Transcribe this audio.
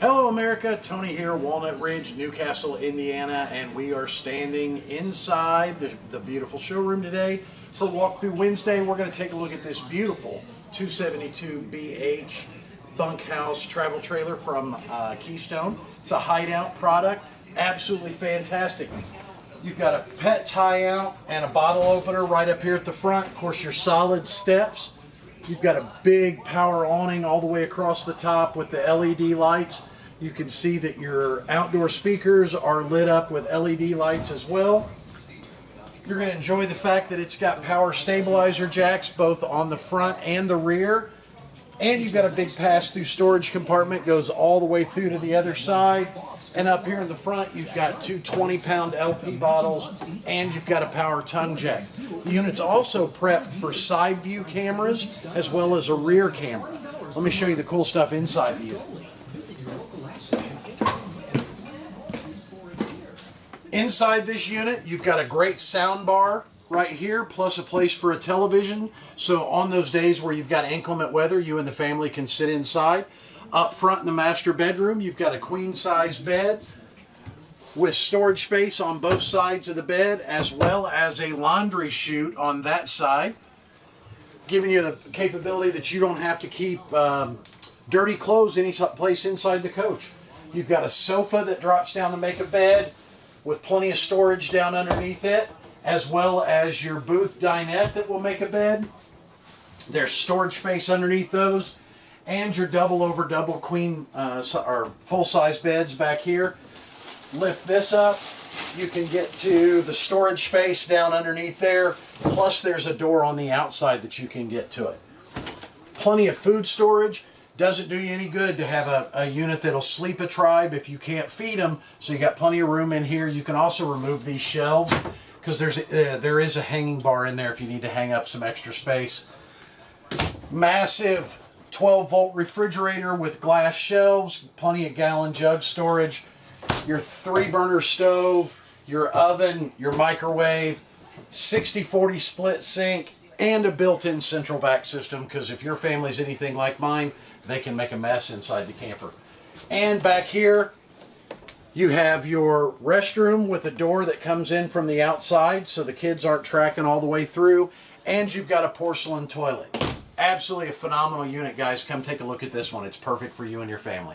Hello America, Tony here, Walnut Ridge, Newcastle, Indiana, and we are standing inside the, the beautiful showroom today for Walkthrough Wednesday. We're going to take a look at this beautiful 272BH bunkhouse travel trailer from uh, Keystone. It's a hideout product, absolutely fantastic. You've got a pet tie out and a bottle opener right up here at the front. Of course, your solid steps. You've got a big power awning all the way across the top with the LED lights. You can see that your outdoor speakers are lit up with LED lights as well. You're going to enjoy the fact that it's got power stabilizer jacks both on the front and the rear. And you've got a big pass-through storage compartment, goes all the way through to the other side. And up here in the front, you've got two 20-pound LP bottles, and you've got a power tongue jack. The unit's also prepped for side view cameras, as well as a rear camera. Let me show you the cool stuff inside the unit. Inside this unit, you've got a great sound bar right here, plus a place for a television. So on those days where you've got inclement weather, you and the family can sit inside. Up front in the master bedroom, you've got a queen size bed with storage space on both sides of the bed, as well as a laundry chute on that side, giving you the capability that you don't have to keep um, dirty clothes any place inside the coach. You've got a sofa that drops down to make a bed with plenty of storage down underneath it as well as your booth dinette that will make a bed. There's storage space underneath those and your double over double queen uh, or full size beds back here. Lift this up, you can get to the storage space down underneath there, plus there's a door on the outside that you can get to it. Plenty of food storage. Doesn't do you any good to have a, a unit that'll sleep a tribe if you can't feed them, so you got plenty of room in here. You can also remove these shelves because there's a, uh, there is a hanging bar in there if you need to hang up some extra space. Massive 12 volt refrigerator with glass shelves, plenty of gallon jug storage, your three burner stove, your oven, your microwave, 60-40 split sink, and a built-in central vac system because if your family's anything like mine, they can make a mess inside the camper. And back here, you have your restroom with a door that comes in from the outside so the kids aren't tracking all the way through. And you've got a porcelain toilet. Absolutely a phenomenal unit, guys. Come take a look at this one. It's perfect for you and your family.